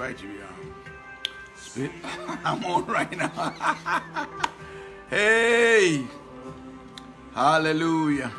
invite you. Spit. I'm on right now. hey, hallelujah.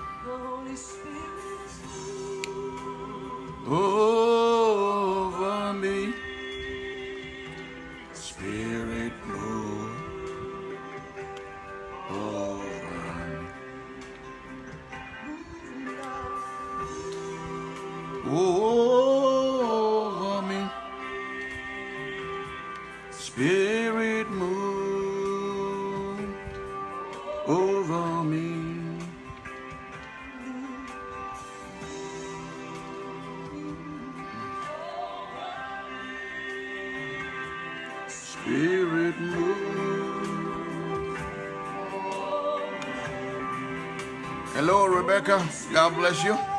Rebecca. God bless you.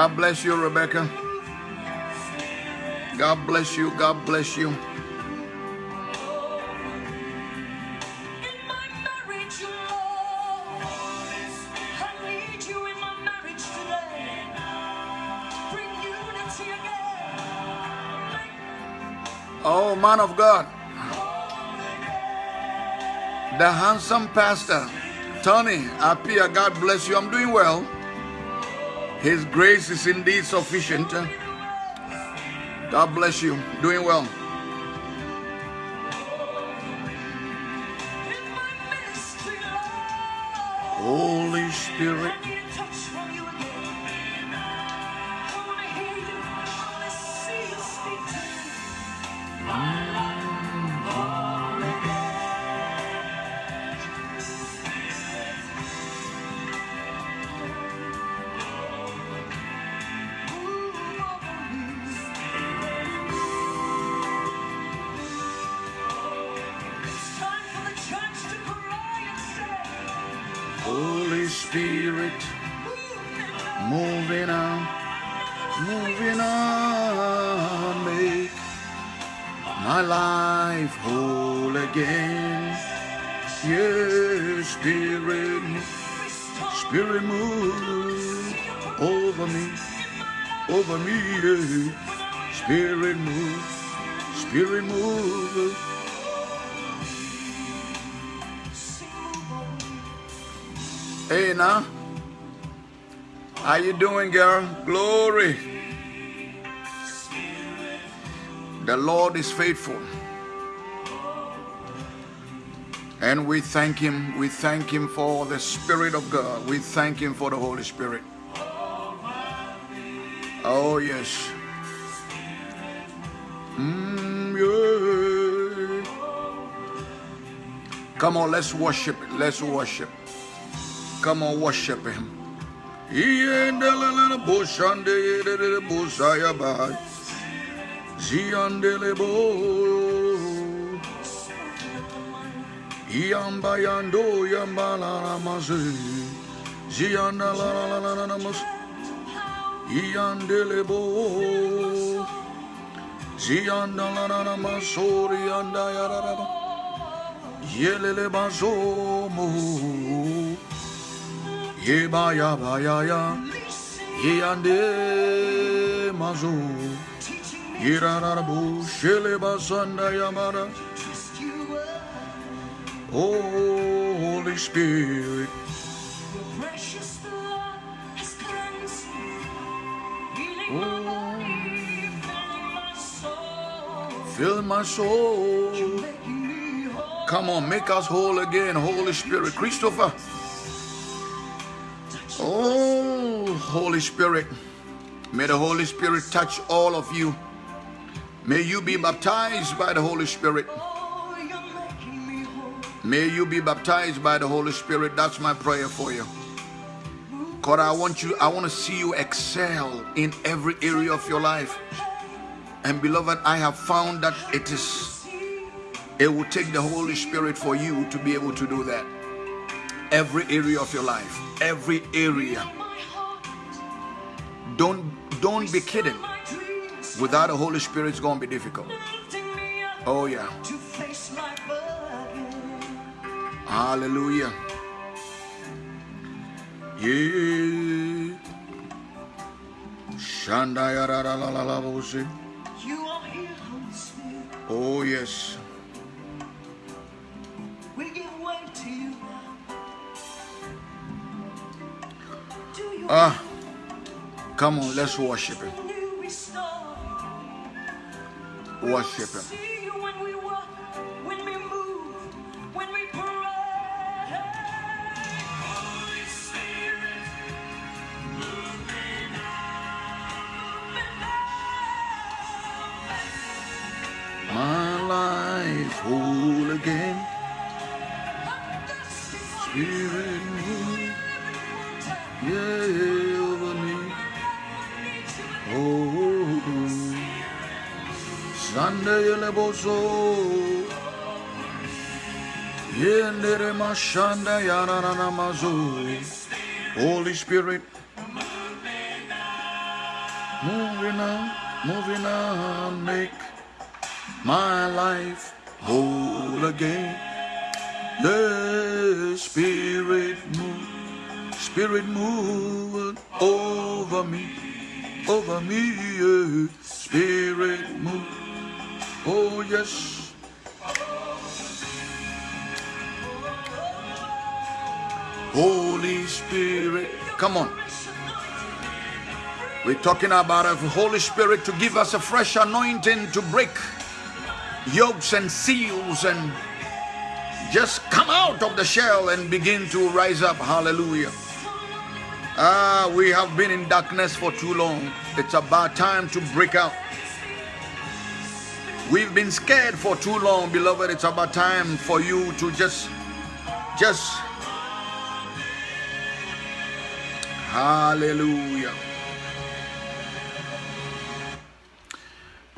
God bless you, Rebecca. God bless you. God bless you. In my marriage, Lord, I need you in my marriage today. Bring unity again. Make Oh, man of God. The handsome pastor, Tony Apia, God bless you. I'm doing well. His grace is indeed sufficient. God bless you. Doing well. How you doing, girl? Glory. The Lord is faithful. And we thank Him. We thank Him for the Spirit of God. We thank Him for the Holy Spirit. Oh, yes. Mm, yeah. Come on, let's worship. Let's worship. Come on, worship Him. Ziandelebo. Yamba yando yamba la la maze. Zianda la la la la la la mas. Yandelebo. Zianda la la la masori yanda ya la la ba. Ya ba ya ya. Yande mazo. teaching me Irarabu sheleba sanda yamara. to trust you. Oh, Holy Spirit. Oh. Fill my soul. Come on, make us whole again, Holy Spirit. Christopher. Oh, Holy Spirit. May the Holy Spirit touch all of you. May you be baptized by the Holy Spirit. May you be baptized by the Holy Spirit. That's my prayer for you. God, I want you, I want to see you excel in every area of your life. And beloved, I have found that it is it will take the Holy Spirit for you to be able to do that. Every area of your life. Every area. Don't don't be kidding. Without the Holy Spirit, it's gonna be difficult. lifting me up Oh yeah. to face life again. Hallelujah. Yeah. Shandaya la la la bo. You are here, Oh yes. Ah. Come on, let's worship him. Worship him. Holy Spirit. Moving on, moving on, make my life whole again. The Spirit move, Spirit move over me, over me. yeah. Spirit move, oh yes. Holy Spirit, come on. We're talking about a Holy Spirit to give us a fresh anointing to break yokes and seals and just come out of the shell and begin to rise up. Hallelujah. Ah, we have been in darkness for too long. It's about time to break out. We've been scared for too long, beloved. It's about time for you to just, just, hallelujah.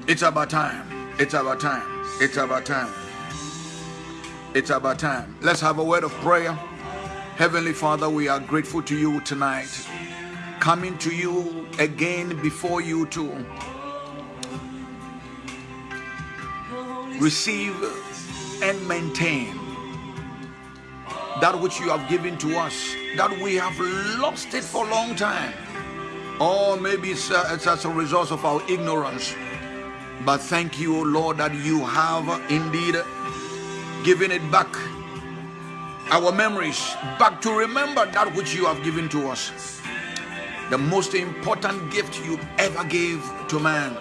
It's about time. It's about time. It's about time. It's about time. Let's have a word of prayer. Heavenly Father, we are grateful to you tonight. Coming to you again before you to receive and maintain that which you have given to us, that we have lost it for a long time. Or maybe it's, uh, it's as a result of our ignorance. But thank you, Lord, that you have indeed given it back. Our memories back to remember that which you have given to us. The most important gift you ever gave to man,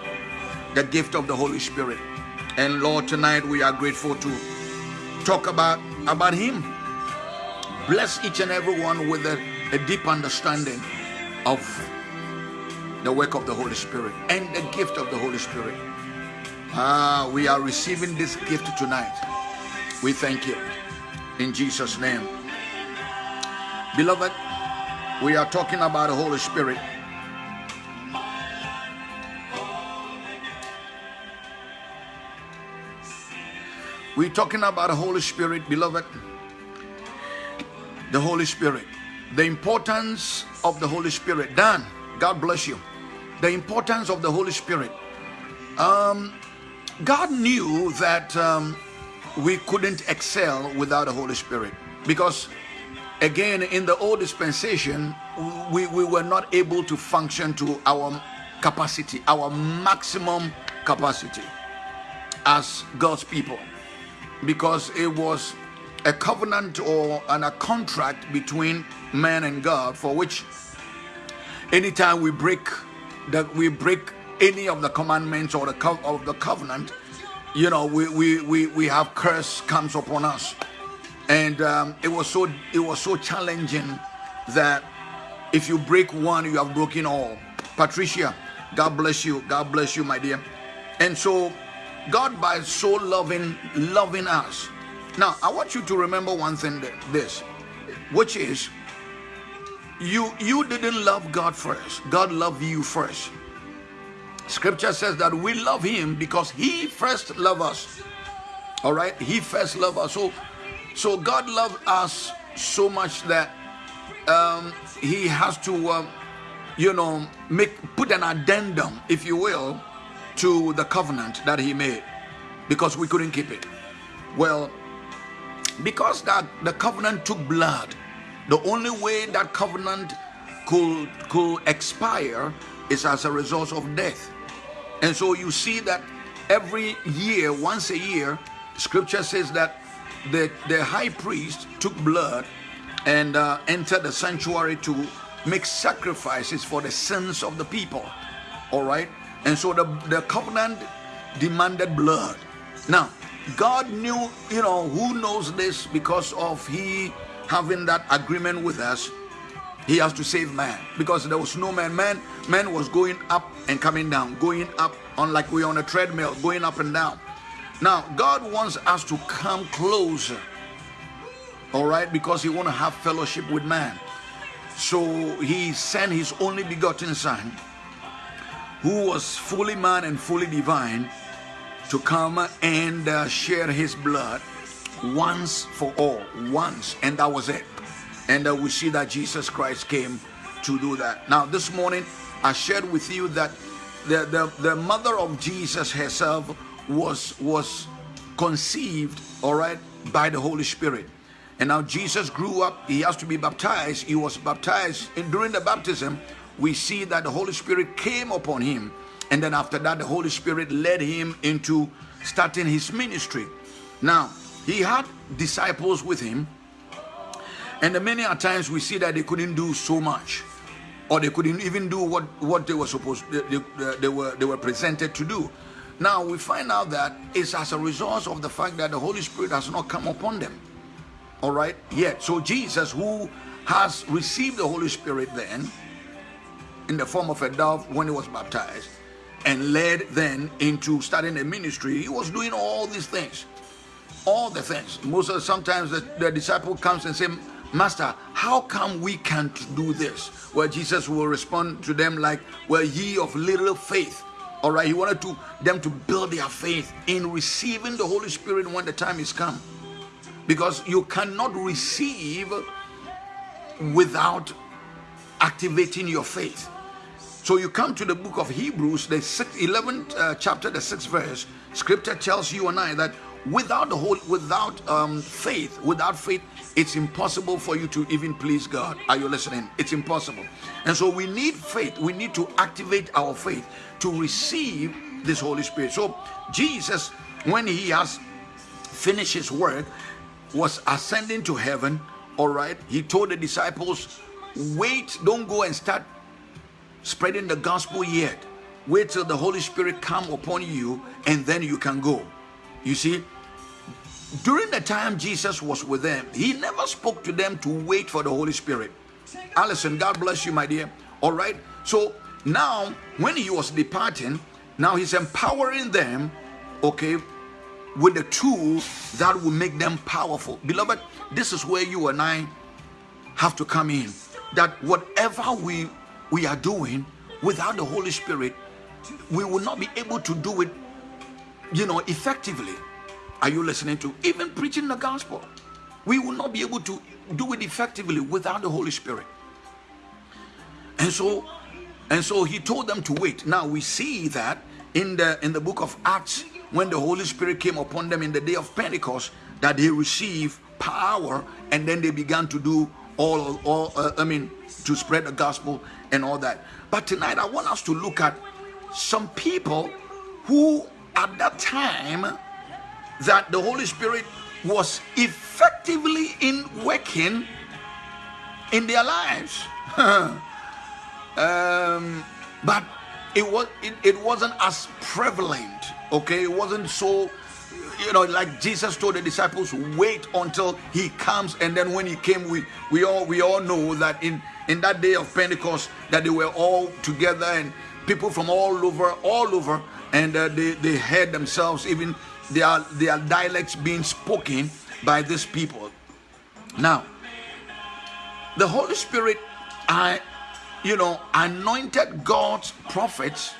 the gift of the Holy Spirit. And Lord, tonight we are grateful to talk about, about Him. Bless each and every one with a, a deep understanding of the work of the Holy Spirit and the gift of the Holy Spirit. Ah, we are receiving this gift tonight. We thank you. In Jesus' name. Beloved, we are talking about the Holy Spirit. We're talking about the Holy Spirit, beloved. The Holy Spirit. The importance of the Holy Spirit. Dan, God bless you. The importance of the Holy Spirit. Um, God knew that um, we couldn't excel without the Holy Spirit because, again, in the old dispensation, we, we were not able to function to our capacity, our maximum capacity as God's people because it was a covenant or an, a contract between man and God for which anytime we break that we break any of the commandments or the of the covenant you know we, we we we have curse comes upon us. And um, it was so it was so challenging that if you break one you have broken all. Patricia god bless you. God bless you my dear. And so god by so loving loving us. Now i want you to remember one thing this which is you you didn't love god first. God loved you first. Scripture says that we love him because he first loved us. All right? He first loved us. So so god loved us so much that um he has to um, you know make put an addendum if you will to the covenant that he made because we couldn't keep it. Well because that the covenant took blood the only way that covenant could could expire is as a result of death. And so you see that every year once a year scripture says that the the high priest took blood and uh, entered the sanctuary to make sacrifices for the sins of the people. All right and so the the covenant demanded blood. Now god knew you know who knows this because of he having that agreement with us. He has to save man because there was no man. Man man was going up and coming down going up on like we're on a treadmill going up and down. Now god wants us to come closer all right because he want to have fellowship with man. So he sent his only begotten son who was fully man and fully divine to come and uh, share his blood once for all once and that was it. And uh, we see that jesus christ came to do that. Now this morning i shared with you that the, the, the mother of jesus herself was was conceived all right by the holy spirit. And now jesus grew up. He has to be baptized. He was baptized and during the baptism we see that the holy spirit came upon him and then after that the holy spirit led him into starting his ministry. Now he had disciples with him and many a times we see that they couldn't do so much or they couldn't even do what what they were supposed they, they, they were they were presented to do. Now we find out that it's as a result of the fact that the holy spirit has not come upon them. All right? Yet so jesus who has received the holy spirit then in the form of a dove when he was baptized and led then into starting a ministry. He was doing all these things all the things. Most of sometimes the, the disciple comes and say master how come we can't do this? Well jesus will respond to them like well ye of little faith. All right he wanted to them to build their faith in receiving the holy spirit when the time is come. Because you cannot receive without activating your faith so you come to the book of hebrews the 11th uh, chapter the 6th verse. Scripture tells you and i that without the whole without um, faith without faith it's impossible for you to even please god. Are you listening? It's impossible. And so we need faith. We need to activate our faith to receive this holy spirit. So jesus when he has finished his work was ascending to heaven. All right. He told the disciples wait don't go and start spreading the gospel yet wait till the holy spirit come upon you and then you can go you see, during the time Jesus was with them, he never spoke to them to wait for the Holy Spirit. Allison, God bless you, my dear. All right. So now, when he was departing, now he's empowering them, okay, with the tool that will make them powerful. Beloved, this is where you and I have to come in. That whatever we we are doing without the Holy Spirit, we will not be able to do it you know, effectively. Are you listening to? Even preaching the gospel. We will not be able to do it effectively without the Holy Spirit. And so, and so he told them to wait. Now we see that in the in the book of Acts, when the Holy Spirit came upon them in the day of Pentecost, that they received power and then they began to do all, all uh, I mean, to spread the gospel and all that. But tonight I want us to look at some people who, at that time, that the Holy Spirit was effectively in working in their lives. um, but it was it, it wasn't as prevalent. Okay, it wasn't so you know like jesus told the disciples wait until he comes. And then when he came we we all we all know that in in that day of pentecost that they were all together and people from all over all over and uh, they they heard themselves even their their dialects being spoken by these people. Now the holy spirit i you know anointed god's prophets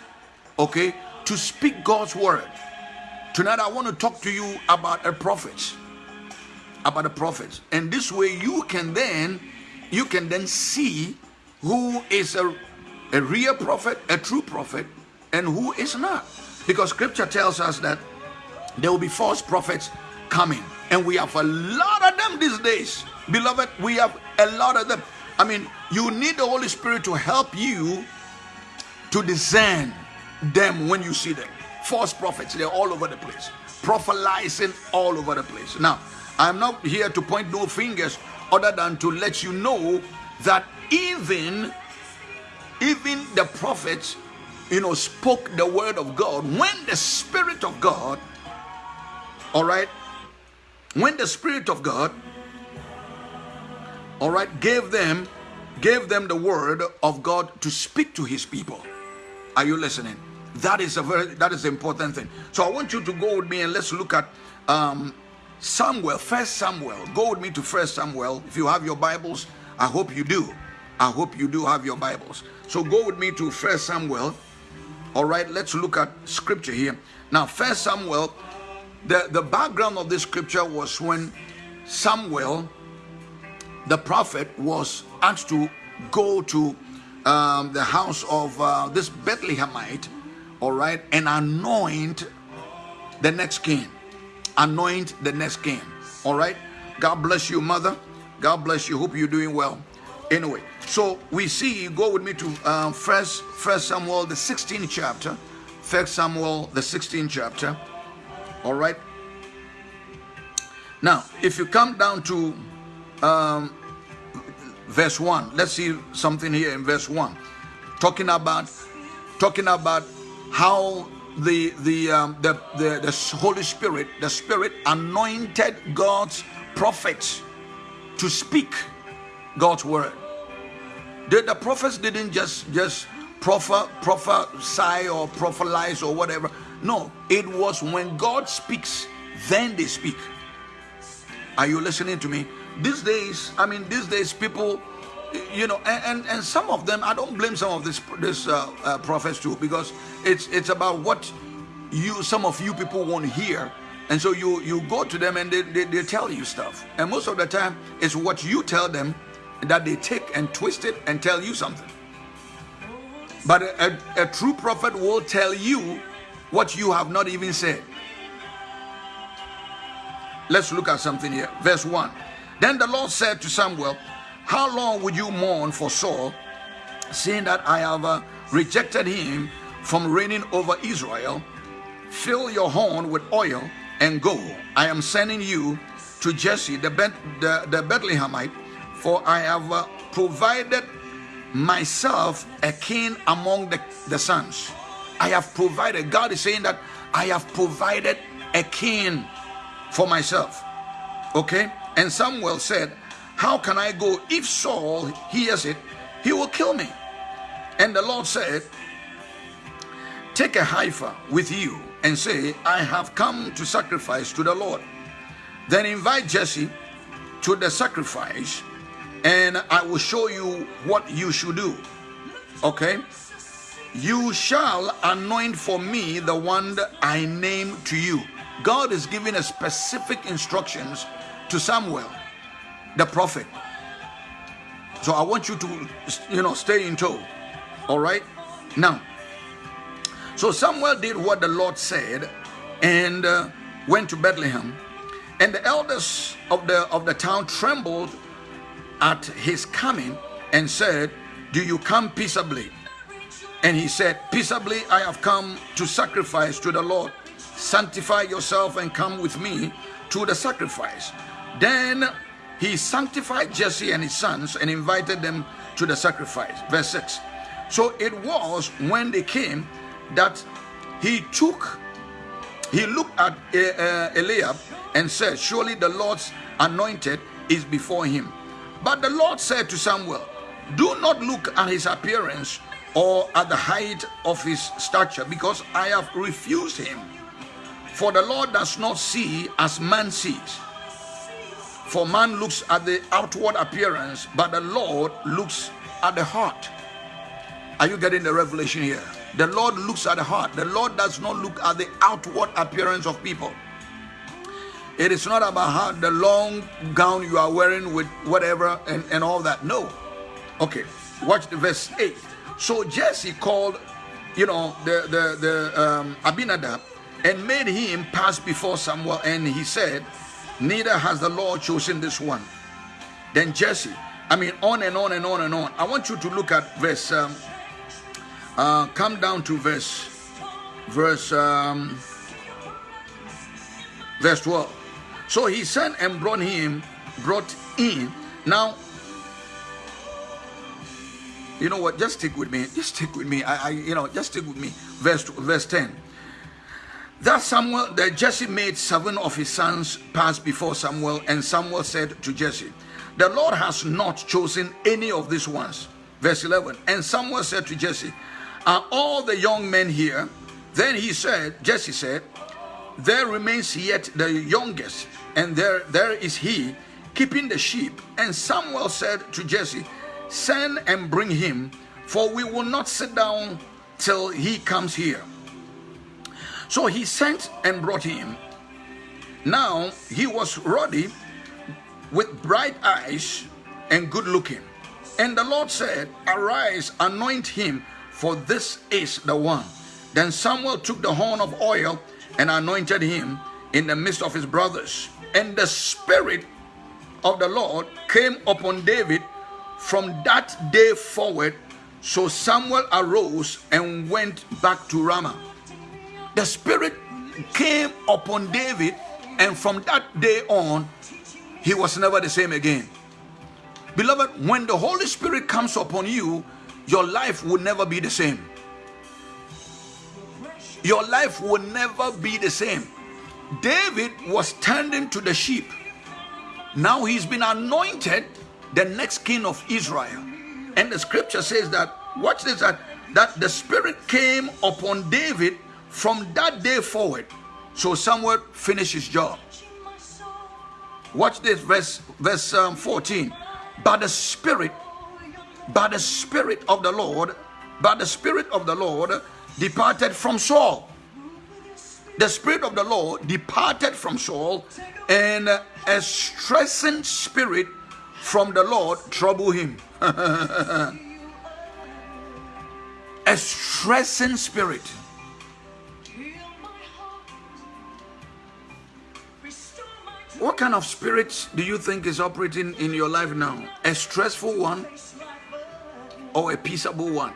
okay to speak god's word Tonight I want to talk to you about a prophet. About a prophet. And this way you can then you can then see who is a, a real prophet, a true prophet, and who is not. Because scripture tells us that there will be false prophets coming. And we have a lot of them these days. Beloved, we have a lot of them. I mean, you need the Holy Spirit to help you to discern them when you see them false prophets. They're all over the place, prophesying all over the place. Now, I'm not here to point no fingers other than to let you know that even even the prophets you know spoke the word of god when the spirit of god all right when the spirit of god all right gave them gave them the word of god to speak to his people are you listening that is a very that is important thing. So I want you to go with me and let's look at um, Samuel, First Samuel. Go with me to First Samuel. If you have your Bibles, I hope you do. I hope you do have your Bibles. So go with me to First Samuel. All right, let's look at scripture here. Now, First Samuel, the, the background of this scripture was when Samuel, the prophet, was asked to go to um, the house of uh, this Bethlehemite all right, and anoint the next king. Anoint the next king. All right. God bless you, mother. God bless you. Hope you're doing well. Anyway, so we see. You go with me to um, First First Samuel, the 16th chapter. First Samuel, the 16th chapter. All right. Now, if you come down to um, verse one, let's see something here in verse one, talking about talking about how the the, um, the the the Holy Spirit, the Spirit anointed God's prophets to speak God's word. The, the prophets didn't just just prophet prophesy or prophesize or whatever. No, it was when God speaks, then they speak. Are you listening to me? These days, I mean, these days people you know and, and, and some of them i don't blame some of this this uh, uh, prophets too because it's it's about what you some of you people want to hear. And so you you go to them and they, they, they tell you stuff. And most of the time it's what you tell them that they take and twist it and tell you something. But a, a, a true prophet will tell you what you have not even said. Let's look at something here. Verse 1 then the lord said to samuel how long would you mourn for Saul, seeing that I have uh, rejected him from reigning over Israel? Fill your horn with oil and go. I am sending you to Jesse the, the, the Bethlehemite, for I have uh, provided myself a king among the, the sons. I have provided, God is saying that I have provided a king for myself. Okay? And Samuel said, how can I go? If Saul hears it, he will kill me. And the Lord said, Take a heifer with you and say, I have come to sacrifice to the Lord. Then invite Jesse to the sacrifice, and I will show you what you should do. Okay? You shall anoint for me the one I name to you. God is giving a specific instructions to Samuel the prophet. So I want you to, you know, stay in tow. All right. Now, so Samuel did what the Lord said, and uh, went to Bethlehem, and the elders of the of the town trembled at his coming and said, Do you come peaceably? And he said, Peaceably I have come to sacrifice to the Lord. Sanctify yourself and come with me to the sacrifice. Then he sanctified Jesse and his sons and invited them to the sacrifice. Verse 6. So it was when they came that he took, he looked at uh, Eliab and said, Surely the Lord's anointed is before him. But the Lord said to Samuel, Do not look at his appearance or at the height of his stature, because I have refused him. For the Lord does not see as man sees. For man looks at the outward appearance, but the Lord looks at the heart. Are you getting the revelation here? The Lord looks at the heart. The Lord does not look at the outward appearance of people. It is not about how the long gown you are wearing with whatever and, and all that. No. Okay. Watch the verse 8. So Jesse called, you know, the the the um, Abinadab and made him pass before Samuel, and he said, Neither has the Lord chosen this one. Then Jesse, I mean, on and on and on and on. I want you to look at verse. Um, uh, come down to verse, verse, um, verse twelve. So he sent and brought him, brought in. Now you know what? Just stick with me. Just stick with me. I, I you know, just stick with me. Verse verse 10. That Samuel, that Jesse made seven of his sons pass before Samuel, and Samuel said to Jesse, The Lord has not chosen any of these ones. Verse 11. And Samuel said to Jesse, Are all the young men here? Then he said, Jesse said, There remains yet the youngest, and there there is he keeping the sheep. And Samuel said to Jesse, Send and bring him, for we will not sit down till he comes here. So he sent and brought him. Now he was ruddy, with bright eyes, and good looking. And the Lord said, Arise, anoint him, for this is the one. Then Samuel took the horn of oil and anointed him in the midst of his brothers. And the Spirit of the Lord came upon David from that day forward, so Samuel arose and went back to Ramah. The Spirit came upon David, and from that day on, he was never the same again. Beloved, when the Holy Spirit comes upon you, your life will never be the same. Your life will never be the same. David was tending to the sheep. Now he's been anointed the next king of Israel. And the scripture says that, watch this, that, that the Spirit came upon David from that day forward. So Samuel finished his job. Watch this, verse, verse um, 14. By the Spirit, by the Spirit of the Lord, by the Spirit of the Lord departed from Saul. The Spirit of the Lord departed from Saul, and a stressing spirit from the Lord trouble him. a stressing spirit. What kind of spirit do you think is operating in your life now? A stressful one or a peaceable one?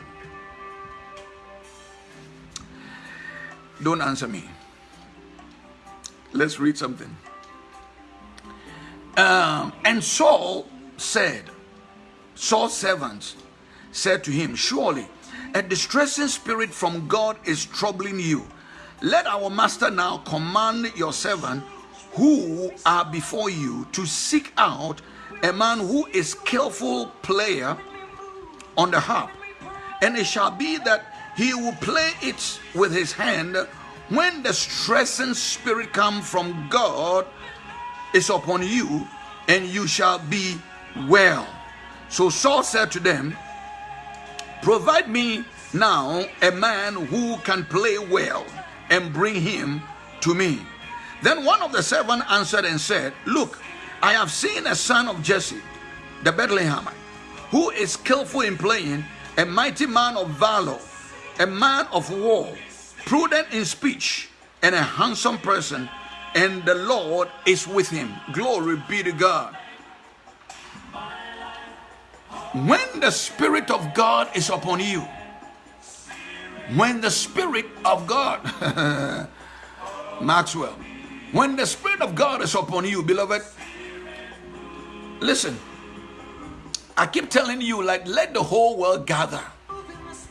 Don't answer me. Let's read something. Um, and Saul said, Saul's servants said to him, Surely a distressing spirit from God is troubling you. Let our master now command your servant who are before you to seek out a man who is skillful player on the harp. And it shall be that he will play it with his hand when the stressing spirit come from God is upon you, and you shall be well. So Saul said to them, Provide me now a man who can play well and bring him to me. Then one of the servants answered and said, Look, I have seen a son of Jesse, the Bethlehemite, who is skillful in playing, a mighty man of valor, a man of war, prudent in speech, and a handsome person, and the Lord is with him. Glory be to God. When the Spirit of God is upon you, when the Spirit of God, Maxwell, when the Spirit of God is upon you, beloved, listen, I keep telling you, like, let the whole world gather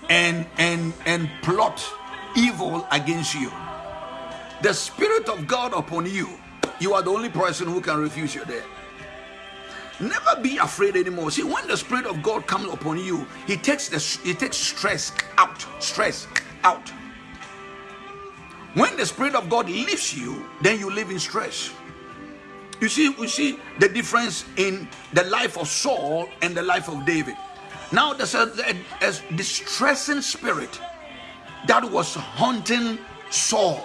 and and and plot evil against you. The Spirit of God upon you, you are the only person who can refuse you there. Never be afraid anymore. See, when the Spirit of God comes upon you, He takes the He takes stress out. Stress out. When the Spirit of God lifts you, then you live in stress. You see, you see the difference in the life of Saul and the life of David. Now there's a, a, a distressing spirit that was haunting Saul.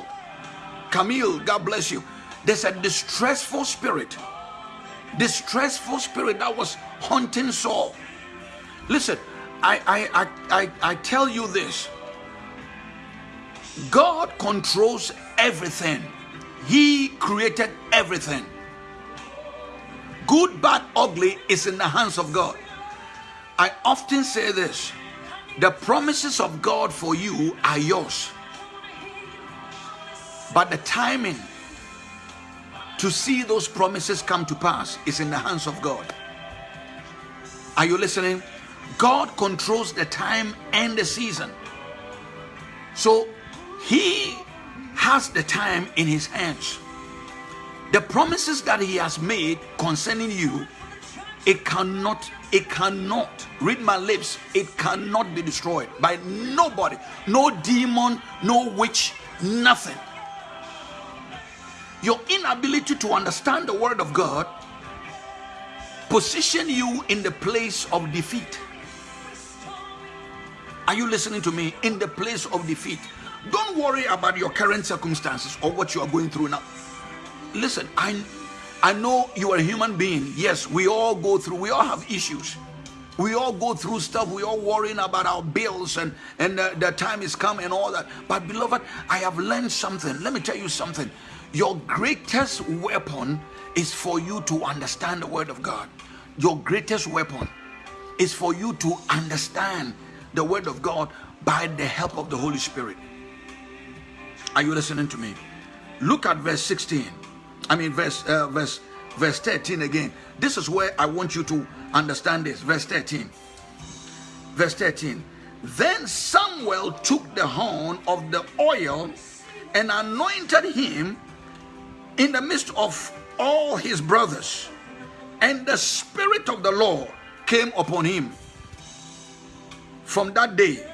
Camille, God bless you. There's a distressful spirit distressful spirit that was haunting Saul. Listen, I, I, I, I, I tell you this God controls everything, He created everything. Good, bad, ugly is in the hands of God. I often say this the promises of God for you are yours, but the timing to see those promises come to pass is in the hands of God. Are you listening? God controls the time and the season. So he has the time in his hands. The promises that he has made concerning you, it cannot, it cannot, read my lips, it cannot be destroyed by nobody, no demon, no witch, nothing your inability to understand the word of God position you in the place of defeat. Are you listening to me? In the place of defeat. Don't worry about your current circumstances or what you are going through now. Listen, I I know you are a human being. Yes, we all go through, we all have issues. We all go through stuff. We all worrying about our bills and and the, the time is come and all that. But beloved, I have learned something. Let me tell you something. Your greatest weapon is for you to understand the word of God. Your greatest weapon is for you to understand the word of God by the help of the Holy Spirit. Are you listening to me? Look at verse 16. I mean verse uh, verse verse 13 again. This is where I want you to understand this. Verse 13. Verse 13. Then Samuel took the horn of the oil and anointed him in the midst of all his brothers, and the Spirit of the Lord came upon him. From that day,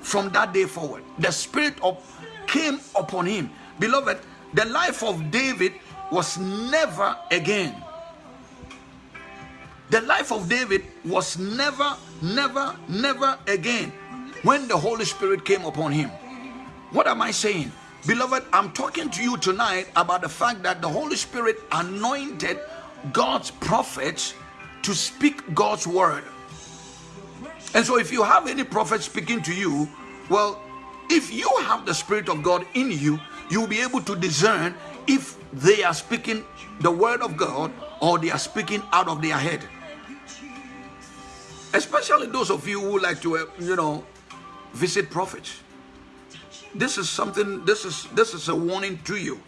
from that day forward, the Spirit of came upon him. Beloved, the life of David was never again. The life of David was never, never, never again when the Holy Spirit came upon him. What am I saying? Beloved, I'm talking to you tonight about the fact that the Holy Spirit anointed God's prophets to speak God's word. And so, if you have any prophet speaking to you, well, if you have the Spirit of God in you, you'll be able to discern if they are speaking the word of God or they are speaking out of their head. Especially those of you who like to, uh, you know, visit prophets. This is something this is this is a warning to you.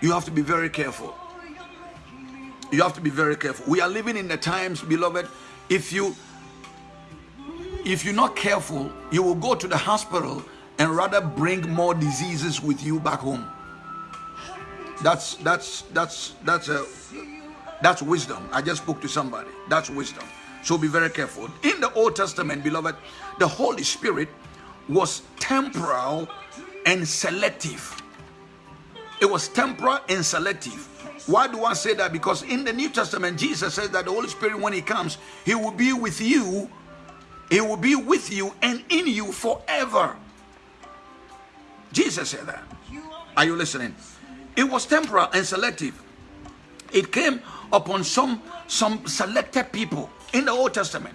You have to be very careful. You have to be very careful. We are living in the times beloved if you if you're not careful you will go to the hospital and rather bring more diseases with you back home that's that's that's that's a that's wisdom i just spoke to somebody that's wisdom so be very careful in the old testament beloved the holy spirit was temporal and selective. It was temporal and selective. Why do I say that? Because in the New Testament, Jesus says that the Holy Spirit, when He comes, He will be with you, He will be with you and in you forever. Jesus said that. Are you listening? It was temporal and selective. It came upon some some selected people in the Old Testament.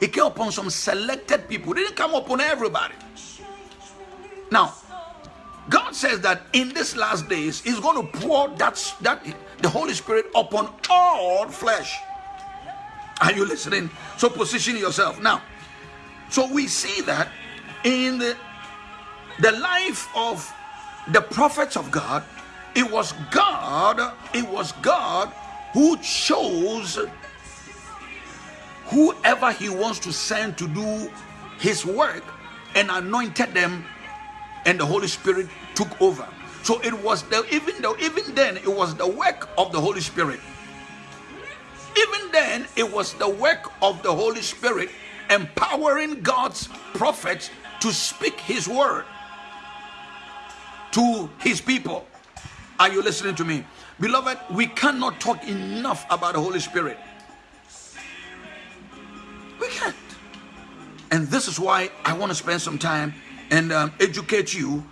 It came upon some selected people. It didn't come upon everybody. Now, God says that in these last days, He's going to pour that, that the Holy Spirit upon all flesh. Are you listening? So position yourself. Now, so we see that in the, the life of the prophets of God, it was God, it was God who chose whoever he wants to send to do his work and anointed them and the holy spirit took over. So it was the even though even then it was the work of the holy spirit. Even then it was the work of the holy spirit empowering god's prophets to speak his word to his people are you listening to me beloved we cannot talk enough about the holy spirit we can't. And this is why I want to spend some time and um, educate you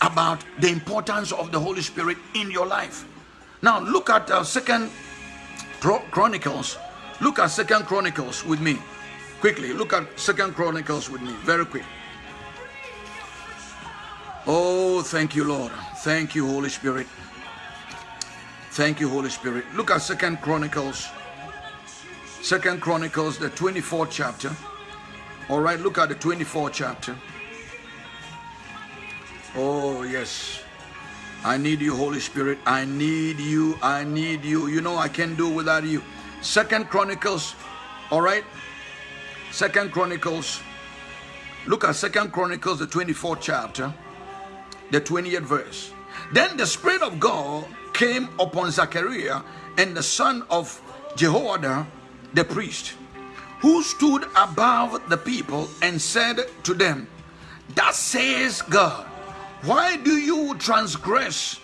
about the importance of the Holy Spirit in your life. Now, look at uh, Second Chronicles. Look at Second Chronicles with me, quickly. Look at Second Chronicles with me, very quick. Oh, thank you, Lord. Thank you, Holy Spirit. Thank you, Holy Spirit. Look at Second Chronicles Second Chronicles, the 24th chapter. All right, look at the 24th chapter. Oh, yes. I need you, Holy Spirit. I need you. I need you. You know I can't do without you. Second Chronicles. All right. Second Chronicles. Look at Second Chronicles, the 24th chapter, the 20th verse. Then the Spirit of God came upon Zechariah and the son of Jehoiada the priest, who stood above the people and said to them, Thus says God, why do you transgress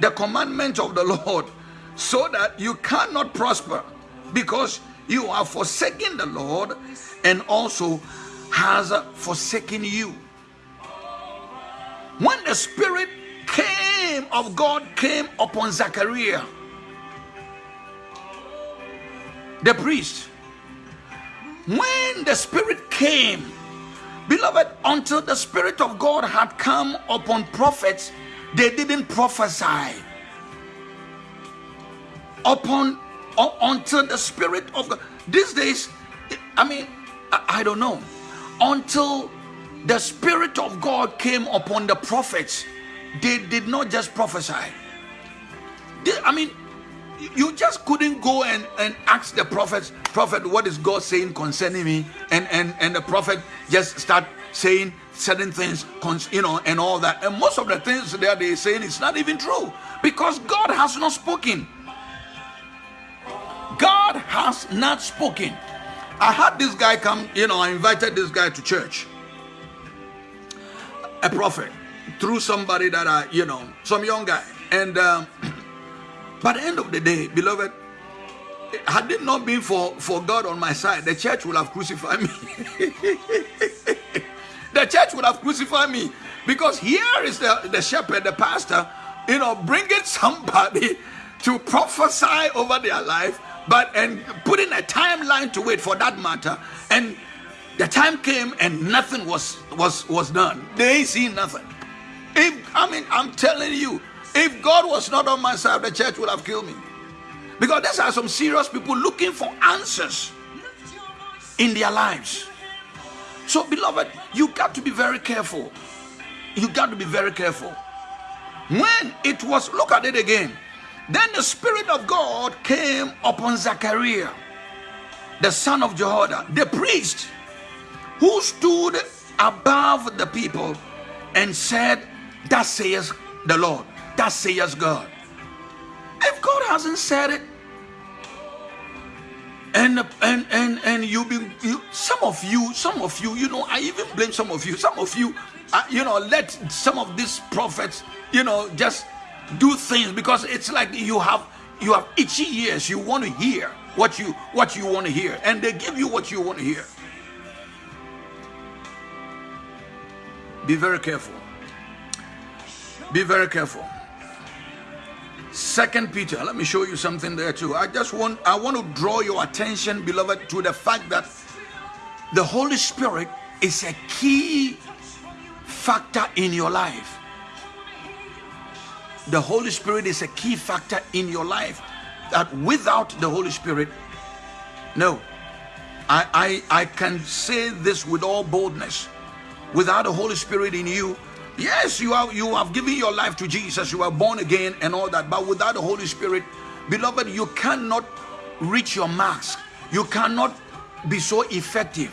the commandment of the Lord so that you cannot prosper? Because you are forsaking the Lord and also has forsaken you. When the Spirit came of God came upon Zachariah, the priest. When the Spirit came, beloved, until the Spirit of God had come upon prophets, they didn't prophesy. Upon until the Spirit of God. These days, I mean, I, don't know. Until the Spirit of God came upon the prophets, they did not just prophesy. I mean, you just couldn't go and, and ask the prophet, prophet, what is God saying concerning me? And and and the prophet just start saying certain things, you know, and all that. And most of the things that they're saying is not even true because God has not spoken. God has not spoken. I had this guy come, you know, I invited this guy to church, a prophet, through somebody that I, you know, some young guy, and. Um, at the end of the day, beloved, had it not been for, for God on my side, the church would have crucified me. the church would have crucified me because here is the, the shepherd, the pastor, you know, bringing somebody to prophesy over their life, but and putting a timeline to it for that matter. And the time came and nothing was was was done. They see nothing. If, I mean, I'm telling you, if God was not on my side, the church would have killed me. Because there are some serious people looking for answers in their lives. So, beloved, you got to be very careful. You got to be very careful. When it was, look at it again. Then the Spirit of God came upon Zachariah, the son of Jehoiada, the priest, who stood above the people and said, Thus says the Lord. That says God. If God hasn't said it, and and and and you be you, some of you, some of you, you know, I even blame some of you. Some of you, uh, you know, let some of these prophets, you know, just do things because it's like you have you have itchy ears. You want to hear what you what you want to hear, and they give you what you want to hear. Be very careful. Be very careful. Second Peter, let me show you something there too. I just want I want to draw your attention, beloved, to the fact that the Holy Spirit is a key factor in your life. The Holy Spirit is a key factor in your life that without the Holy Spirit, No. I, I, I can say this with all boldness. Without the Holy Spirit in you, yes, you have you have given your life to Jesus, you are born again and all that, but without the Holy Spirit, beloved, you cannot reach your marks. You cannot be so effective.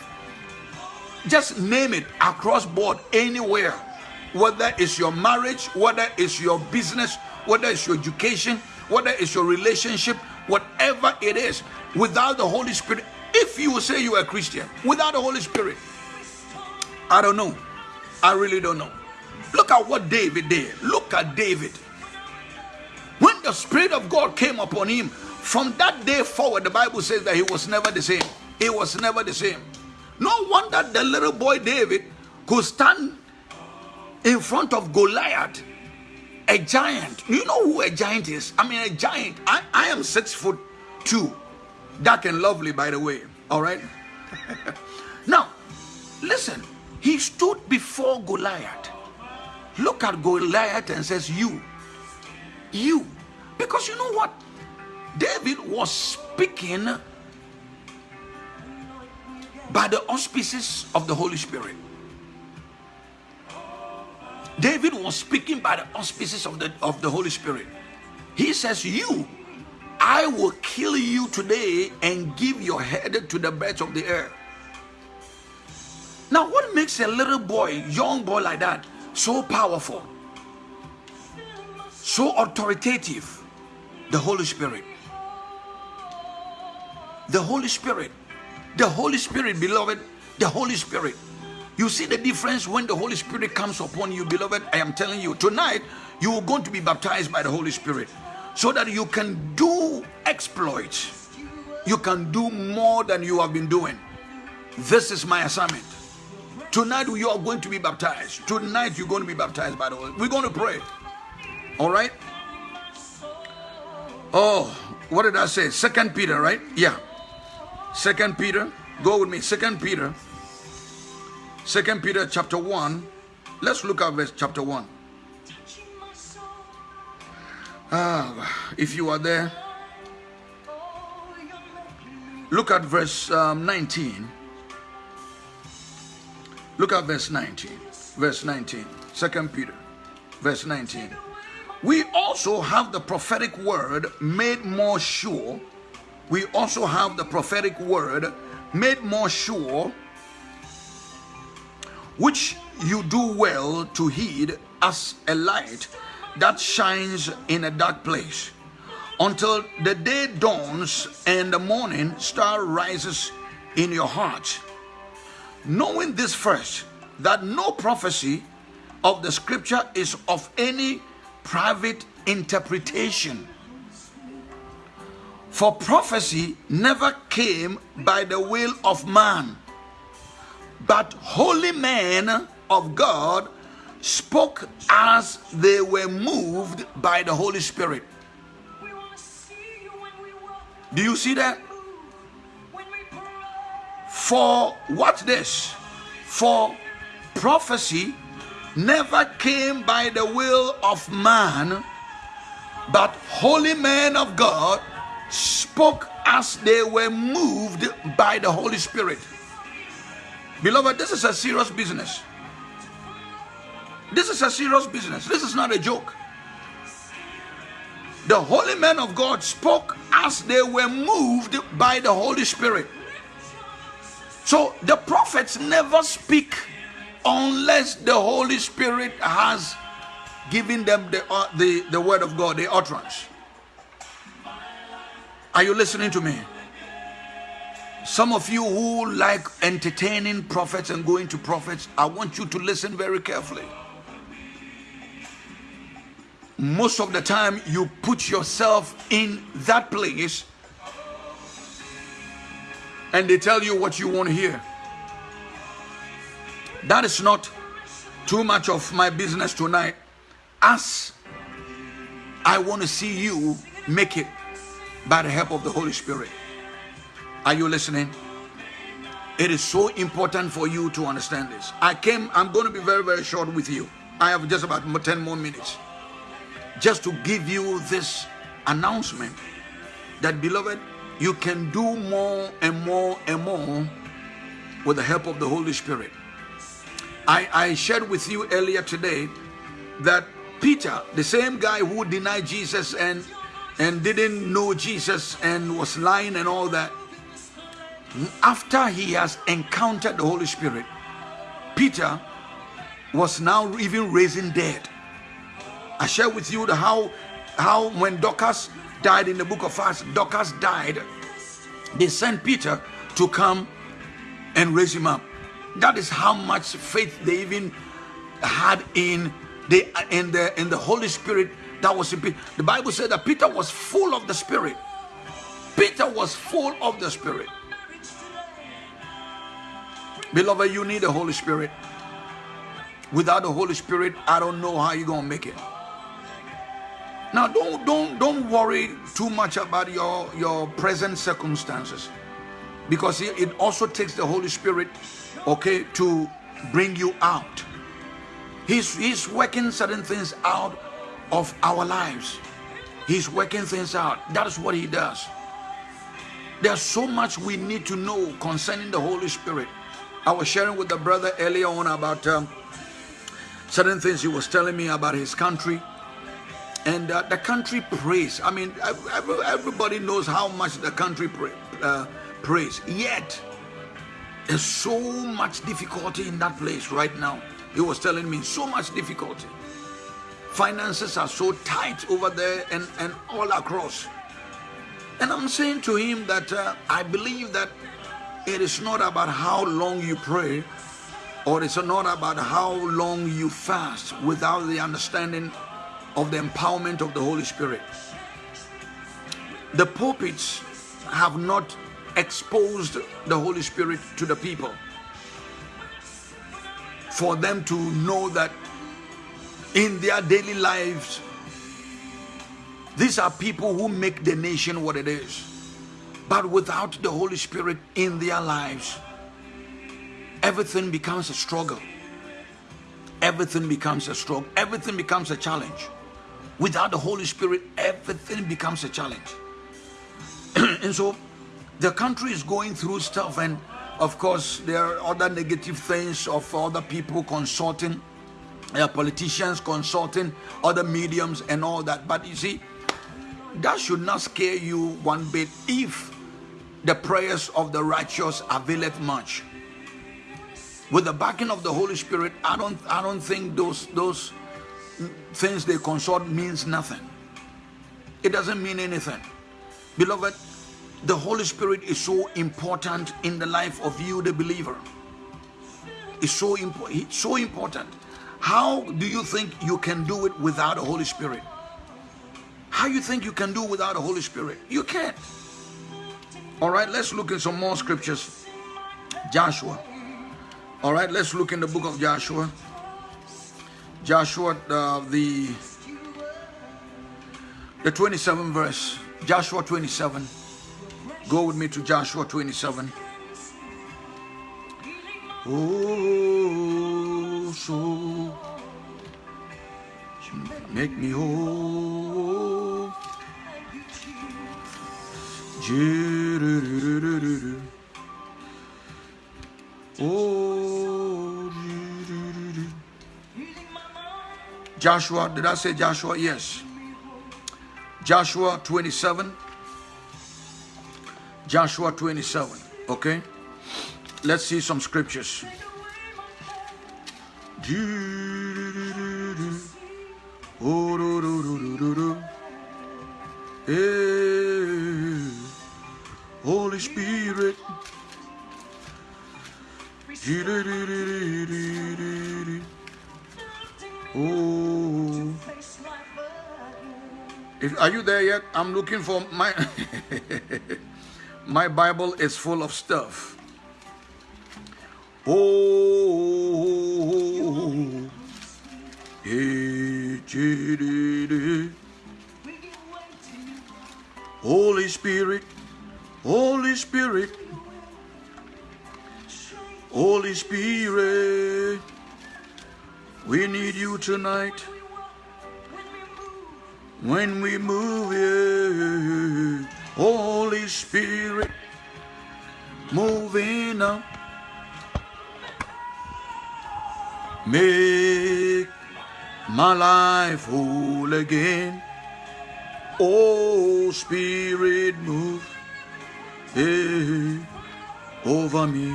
Just name it across board anywhere. Whether it's your marriage, whether it's your business, whether it's your education, whether it's your relationship, whatever it is, without the Holy Spirit, if you say you are a Christian, without the Holy Spirit, I don't know. I really don't know. Look at what David did. Look at David. When the Spirit of God came upon him, from that day forward, the Bible says that he was never the same. He was never the same. No wonder the little boy David could stand in front of Goliath, a giant. You know who a giant is? I mean, a giant. I, I am six foot two, dark and lovely, by the way. All right. now, listen. He stood before Goliath. Look at Goliath and says, "You, you," because you know what? David was speaking by the auspices of the Holy Spirit. David was speaking by the auspices of the, of the Holy Spirit. He says, You, I will kill you today and give your head to the birds of the air. Now, what makes a little boy, young boy like that, so powerful, so authoritative? The Holy Spirit. The Holy Spirit. The Holy Spirit, beloved, the Holy Spirit. You see the difference when the Holy Spirit comes upon you, beloved. I am telling you, tonight you are going to be baptized by the Holy Spirit so that you can do exploits. You can do more than you have been doing. This is my assignment. Tonight you are going to be baptized. Tonight you're going to be baptized by the Holy. We're going to pray. All right. Oh, what did I say? Second Peter, right? Yeah. Second Peter, go with me. Second Peter, Second Peter chapter one. Let's look at verse chapter one. Ah, if you are there, look at verse um, 19. Look at verse 19. Verse 19. Second Peter, verse 19. We also have the prophetic word made more sure. We also have the prophetic word made more sure, which you do well to heed as a light that shines in a dark place, until the day dawns and the morning star rises in your heart. Knowing this first, that no prophecy of the scripture is of any private interpretation. For prophecy never came by the will of man, but holy men of God spoke as they were moved by the Holy Spirit. We want to see you when we walk, Do you see that? when we pray. For watch this. For prophecy never came by the will of man, but holy men of God spoke as they were moved by the Holy Spirit. Beloved, this is a serious business. This is a serious business. This is not a joke. The holy men of God spoke as they were moved by the Holy Spirit. So the prophets never speak unless the Holy Spirit has given them the, uh, the, the word of God, the utterance. Are you listening to me? Some of you who like entertaining prophets and going to prophets, I want you to listen very carefully. Most of the time, you put yourself in that place and they tell you what you want to hear. That is not too much of my business tonight. As I want to see you make it by the help of the Holy Spirit. Are you listening? It is so important for you to understand this. I came, I'm going to be very, very short with you. I have just about 10 more minutes. Just to give you this announcement that, beloved, you can do more and more and more with the help of the Holy Spirit. I, I shared with you earlier today that Peter, the same guy who denied Jesus and and didn't know Jesus and was lying and all that, after he has encountered the Holy Spirit, Peter was now even raising dead. I share with you the how how when Dorcas died in the book of Acts, Dorcas died. They sent Peter to come and raise him up. That is how much faith they even had in the in the in the Holy Spirit that was in Peter. The Bible said that Peter was full of the Spirit. Peter was full of the Spirit. Beloved, you need the Holy Spirit. Without the Holy Spirit, I don't know how you're gonna make it. Now, don't don't don't worry too much about your your present circumstances, because it, it also takes the Holy Spirit, okay, to bring you out. He's he's working certain things out of our lives. He's working things out. That is what he does. There's so much we need to know concerning the Holy Spirit. I was sharing with the brother earlier on about um, certain things he was telling me about his country. And uh, the country prays. I mean, every- everybody knows how much the country pray, uh, prays. Yet, there's so much difficulty in that place right now. He was telling me so much difficulty. Finances are so tight over there and, and all across. And I'm saying to him that uh, I believe that it is not about how long you pray or it's not about how long you fast without the understanding of the empowerment of the Holy Spirit. The pulpits have not exposed the Holy Spirit to the people for them to know that in their daily lives, these are people who make the nation what it is. But without the Holy Spirit in their lives, everything becomes a struggle. Everything becomes a struggle. Everything becomes a challenge. Without the Holy Spirit, everything becomes a challenge. and so the country is going through stuff, and of course, there are other negative things of other people consulting, uh, politicians consulting, other mediums, and all that. But you see, that should not scare you one bit if the prayers of the righteous availeth much. With the backing of the holy spirit i don't i don't think those those things they consult means nothing. It doesn't mean anything. Beloved the holy spirit is so important in the life of you the believer. It's so important so important. How do you think you can do it without the holy spirit? How you think you can do without the Holy Spirit? You can't. All right, let's look in some more scriptures. Joshua. All right, let's look in the book of Joshua. Joshua, uh, the the 27 verse. Joshua 27. Go with me to Joshua 27. Oh, so make me whole. Oh. Joshua, did I say Joshua? Yes. Joshua 27. Joshua 27. Okay. Let's see some scriptures. Oh, are you there yet? I'm looking for my my Bible is full of stuff. Oh. Holy Spirit, Holy Spirit, Holy Spirit, we need you tonight. When we move, yeah. Holy Spirit, moving up. Make my life whole again. Oh, Spirit, move eh, over me,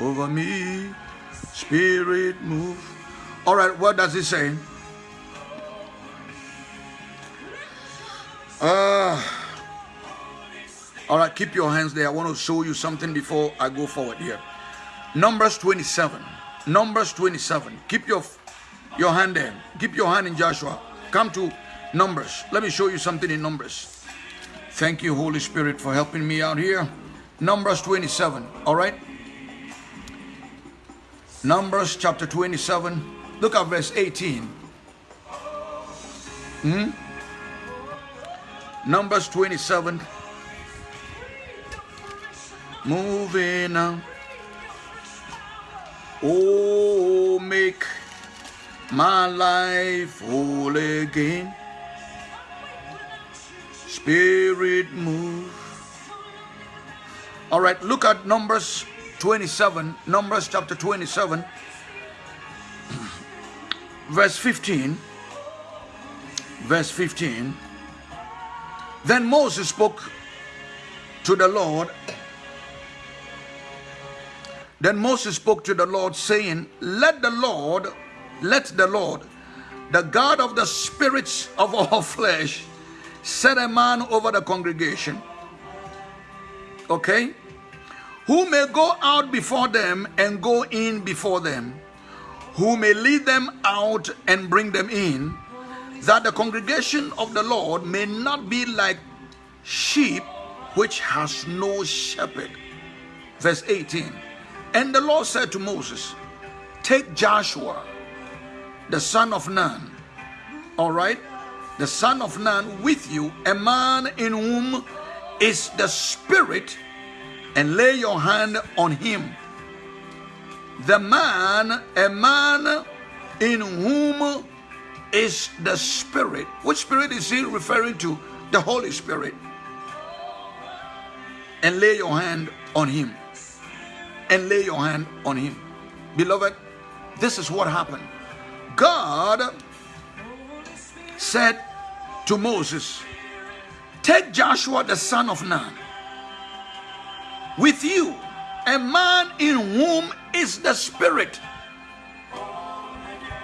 over me. Spirit, move. All right, what does it say? Uh, all right, keep your hands there. I want to show you something before I go forward here. Numbers 27. Numbers 27. Keep your your hand there. Keep your hand in Joshua. Come to Numbers. Let me show you something in Numbers. Thank you, Holy Spirit, for helping me out here. Numbers 27. All right. Numbers chapter 27. Look at verse 18. Hmm? Numbers 27. Moving on. Oh, make my life whole again. Spirit move. All right, look at Numbers 27, Numbers chapter 27, verse 15. Verse 15. Then Moses spoke to the Lord. Then Moses spoke to the Lord, saying, Let the Lord, let the Lord, the God of the spirits of all flesh, set a man over the congregation. Okay? Who may go out before them and go in before them, who may lead them out and bring them in, that the congregation of the Lord may not be like sheep which has no shepherd. Verse 18. And the Lord said to Moses, Take Joshua, the son of Nun, all right, the son of Nun with you, a man in whom is the Spirit, and lay your hand on him. The man, a man in whom is the Spirit. Which Spirit is he referring to? The Holy Spirit. And lay your hand on him. And lay your hand on him. Beloved, this is what happened. God said to Moses, Take Joshua the son of Nun with you, a man in whom is the Spirit.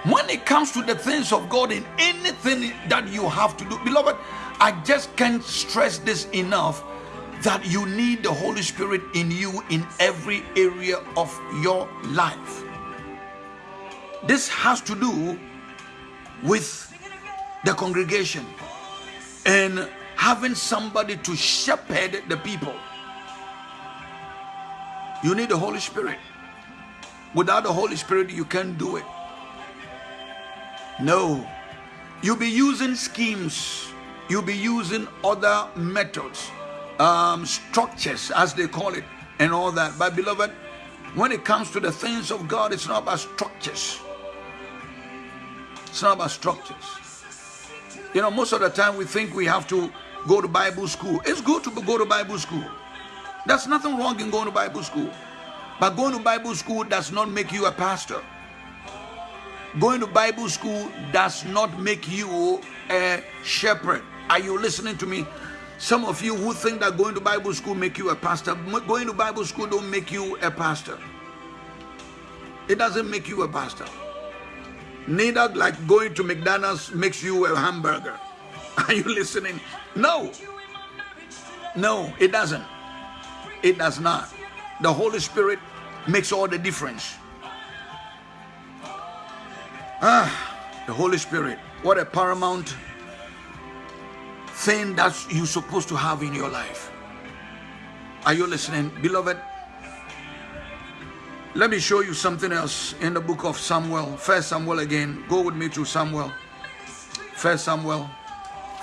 When it comes to the things of God in anything that you have to do, beloved, I just can't stress this enough that you need the Holy Spirit in you in every area of your life. This has to do with the congregation and having somebody to shepherd the people. You need the Holy Spirit. Without the Holy Spirit, you can't do it. No. You'll be using schemes, you'll be using other methods, um, structures, as they call it, and all that. But, beloved, when it comes to the things of God, it's not about structures. It's not about structures. You know, most of the time we think we have to go to Bible school. It's good to go to Bible school. There's nothing wrong in going to Bible school. But going to Bible school does not make you a pastor. Going to Bible school does not make you a shepherd. Are you listening to me? Some of you who think that going to Bible school make you a pastor, going to Bible school don't make you a pastor. It doesn't make you a pastor. Neither like going to McDonald's makes you a hamburger. Are you listening? No. No, it doesn't. It does not. The Holy Spirit makes all the difference. Ah, the Holy Spirit. What a paramount thing that you're supposed to have in your life. Are you listening? Beloved, let me show you something else in the book of Samuel. First Samuel again. Go with me to Samuel. First Samuel.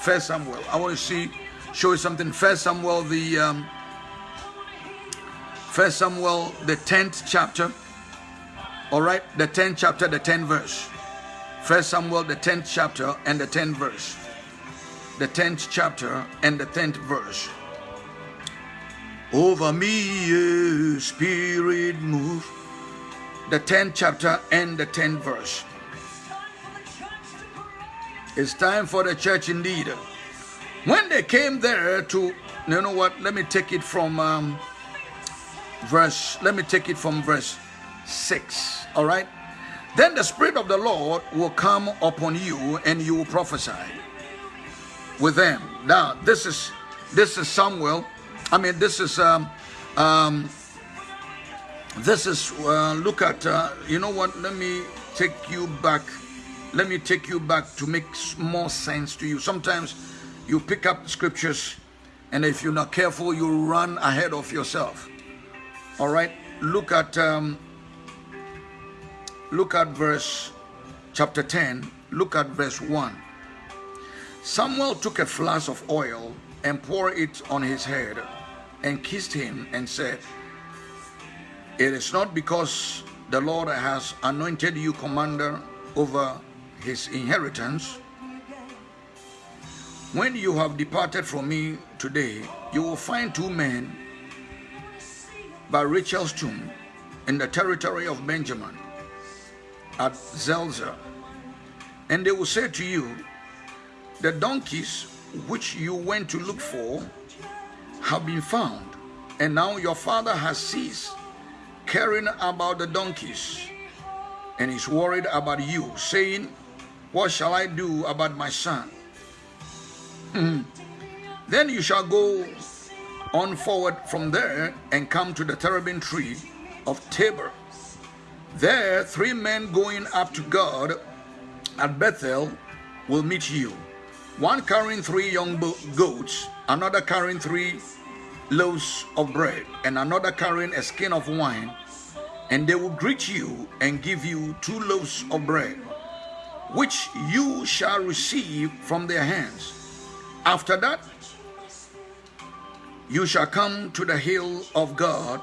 First Samuel. I want to see, show you something. First Samuel, the um, First Samuel, the tenth chapter. All right, the tenth chapter, the tenth verse. First Samuel, the tenth chapter, and the tenth verse. the 10th chapter and the 10th verse. Over me, eh, Spirit, move. The 10th chapter and the 10th verse. It's time for the church indeed. When they came there to, you know what? Let me take it from um, verse. Let me take it from verse six. All right. Then the spirit of the Lord will come upon you, and you will prophesy with them. Now, this is this is Samuel. I mean, this is um, um, this is uh, look at. Uh, you know what? Let me take you back. Let me take you back to make more sense to you. Sometimes you pick up scriptures, and if you're not careful, you run ahead of yourself. All right. Look at um, look at verse chapter 10. Look at verse 1. Samuel took a flask of oil and poured it on his head and kissed him and said, It is not because the Lord has anointed you commander over his inheritance. When you have departed from me today, you will find two men by Rachel's tomb in the territory of Benjamin at Zelzah. And they will say to you, The donkeys which you went to look for have been found, and now your father has ceased caring about the donkeys and is worried about you, saying, What shall I do about my son? Hmm. then you shall go on forward from there and come to the terebinth tree of Tabor. There, three men going up to God at Bethel will meet you. One carrying three young goats, another carrying three loaves of bread, and another carrying a skin of wine. And they will greet you and give you two loaves of bread, which you shall receive from their hands. After that, you shall come to the hill of God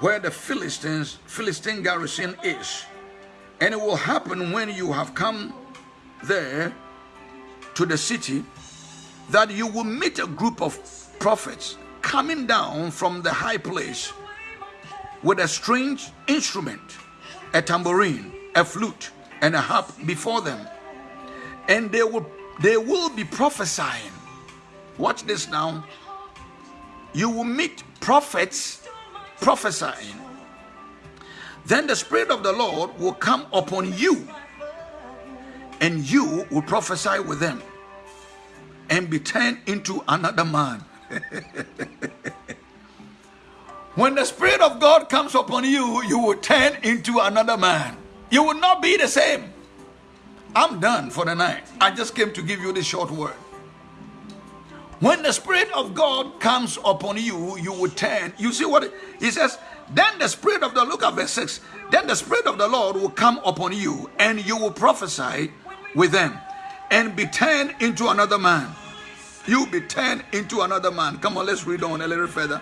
where the Philistines Philistine garrison is. And it will happen when you have come there to the city that you will meet a group of prophets coming down from the high place with a strange instrument, a tambourine, a flute, and a harp before them. And they will they will be prophesying. Watch this now. You will meet prophets prophesying. Then the Spirit of the Lord will come upon you, and you will prophesy with them and be turned into another man. when the Spirit of God comes upon you, you will turn into another man. You will not be the same. I'm done for the night. I just came to give you this short word. When the Spirit of God comes upon you, you will turn. You see what he says? Then the Spirit of the look at verse 6. Then the Spirit of the Lord will come upon you, and you will prophesy with them, and be turned into another man. You'll be turned into another man. Come on, let's read on a little further.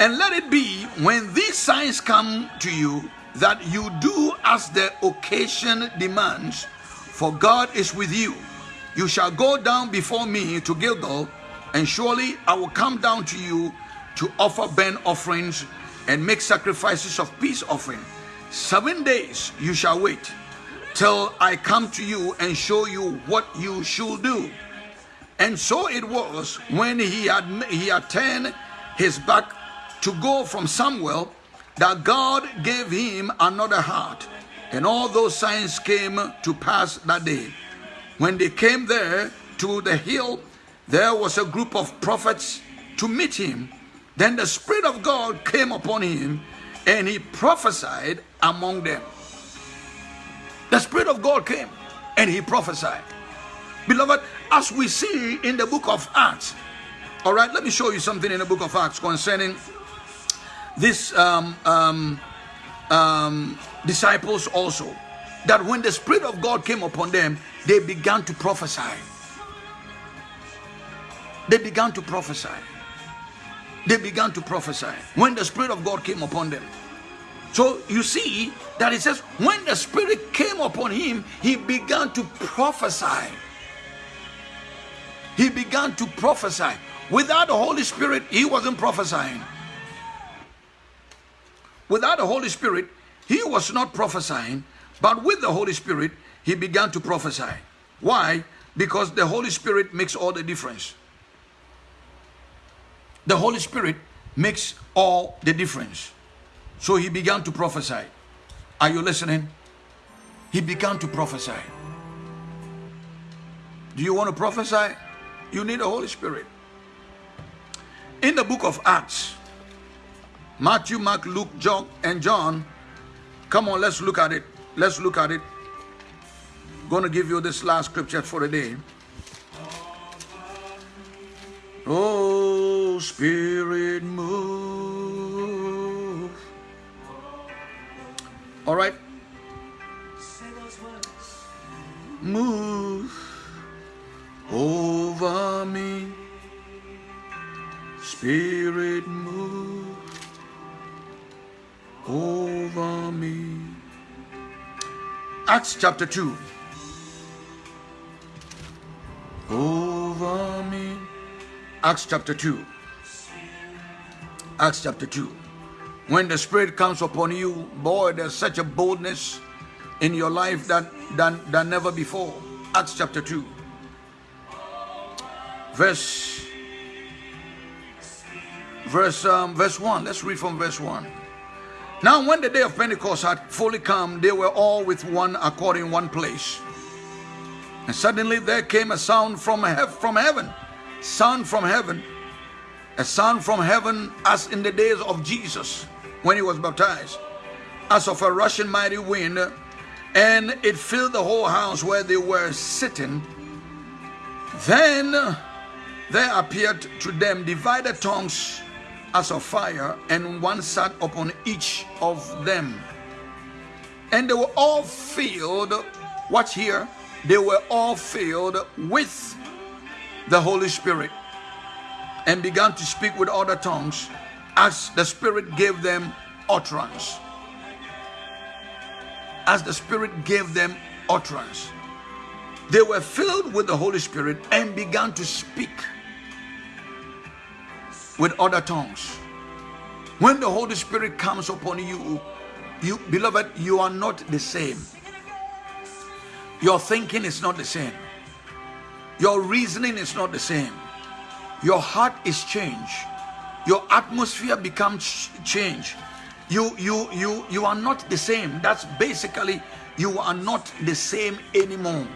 And let it be when these signs come to you that you do as the occasion demands, for God is with you. You shall go down before me to Gilgal, and surely I will come down to you to offer burnt offerings and make sacrifices of peace offering. Seven days you shall wait till I come to you and show you what you should do. And so it was when he had he had turned his back to go from Samuel that God gave him another heart. And all those signs came to pass that day. When they came there to the hill, there was a group of prophets to meet him. Then the Spirit of God came upon him, and he prophesied among them. The Spirit of God came and he prophesied. Beloved, as we see in the book of Acts, all right, let me show you something in the book of Acts concerning this um, um, um, disciples also. That when the Spirit of God came upon them, they began to prophesy. They began to prophesy. They began to prophesy when the Spirit of God came upon them. So you see that it says, when the Spirit came upon him, he began to prophesy. he began to prophesy. Without the Holy Spirit, he wasn't prophesying. Without the Holy Spirit, he was not prophesying, but with the Holy Spirit, he began to prophesy. Why? Because the Holy Spirit makes all the difference. The Holy Spirit makes all the difference. So he began to prophesy. Are you listening? He began to prophesy. Do you want to prophesy? You need the Holy Spirit. In the book of Acts, Matthew, Mark, Luke, John, and John, come on, let's look at it. Let's look at it. Going to give you this last scripture for the day. Oh, Spirit, move. All right, move over me. Spirit, move over me. Acts chapter 2. Over me. Acts chapter 2. Acts chapter 2. When the Spirit comes upon you, boy, there's such a boldness in your life that than, than never before. Acts chapter 2. Verse verse um, verse 1. Let's read from verse 1. Now when the day of Pentecost had fully come, they were all with one accord in one place. And suddenly there came a sound from, heav- from heaven. Sound from heaven. A sound from heaven as in the days of Jesus when he was baptized. As of a rushing mighty wind. And it filled the whole house where they were sitting. Then there appeared to them divided tongues as of fire, and one sat upon each of them. And they were all filled, watch here, they were all filled with the Holy Spirit and began to speak with other tongues as the Spirit gave them utterance. As the Spirit gave them utterance. They were filled with the Holy Spirit and began to speak with other tongues. When the Holy Spirit comes upon you, you beloved, you are not the same. Your thinking is not the same. Your reasoning is not the same. Your heart is changed. Your atmosphere becomes changed. You you you you are not the same. That's basically you are not the same anymore.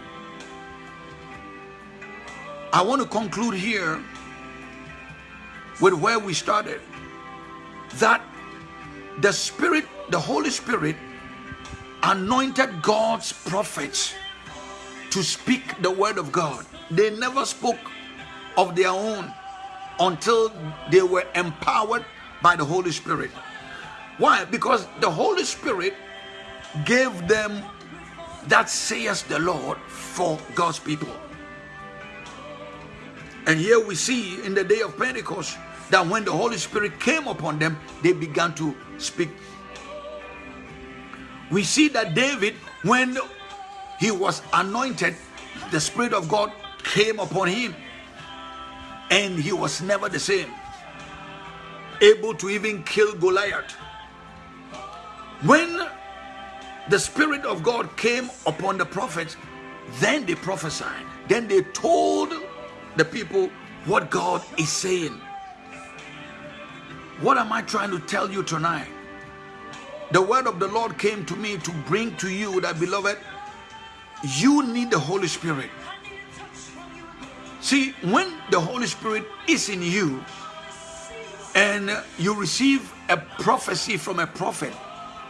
I want to conclude here with where we started that the spirit the holy spirit anointed god's prophets to speak the word of god. They never spoke of their own until they were empowered by the holy spirit. Why? Because the holy spirit gave them that says the lord for god's people. And here we see in the day of Pentecost that when the Holy Spirit came upon them, they began to speak. We see that David, when he was anointed, the Spirit of God came upon him, and he was never the same, able to even kill Goliath. When the Spirit of God came upon the prophets, then they prophesied. Then they told the people what God is saying. What am I trying to tell you tonight? The word of the Lord came to me to bring to you that, beloved, you need the Holy Spirit. See, when the Holy Spirit is in you and you receive a prophecy from a prophet,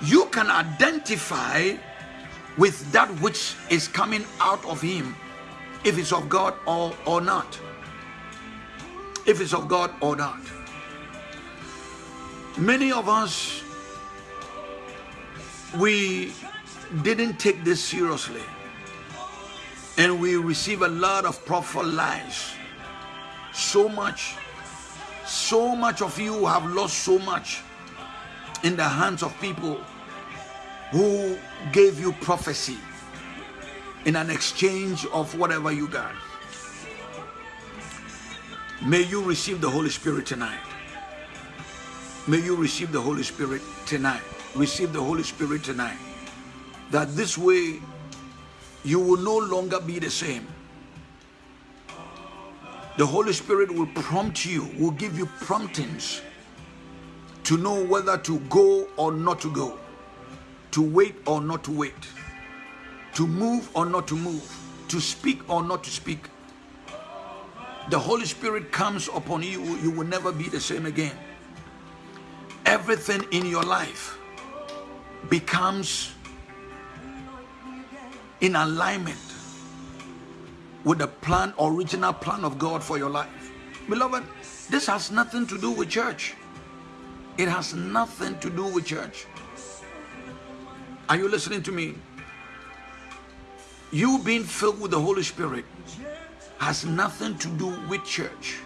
you can identify with that which is coming out of him if it's of God or, or not. If it's of God or not. Many of us, we didn't take this seriously. And we receive a lot of prophet lies. So much, so much of you have lost so much in the hands of people who gave you prophecy in an exchange of whatever you got. May you receive the Holy Spirit tonight. May you receive the Holy Spirit tonight. Receive the Holy Spirit tonight. That this way you will no longer be the same. The Holy Spirit will prompt you, will give you promptings to know whether to go or not to go, to wait or not to wait, to move or not to move, to speak or not to speak. The Holy Spirit comes upon you, you will never be the same again. Everything in your life becomes in alignment with the plan, original plan of God for your life. Beloved, this has nothing to do with church. It has nothing to do with church. Are you listening to me? You being filled with the Holy Spirit has nothing to do with church.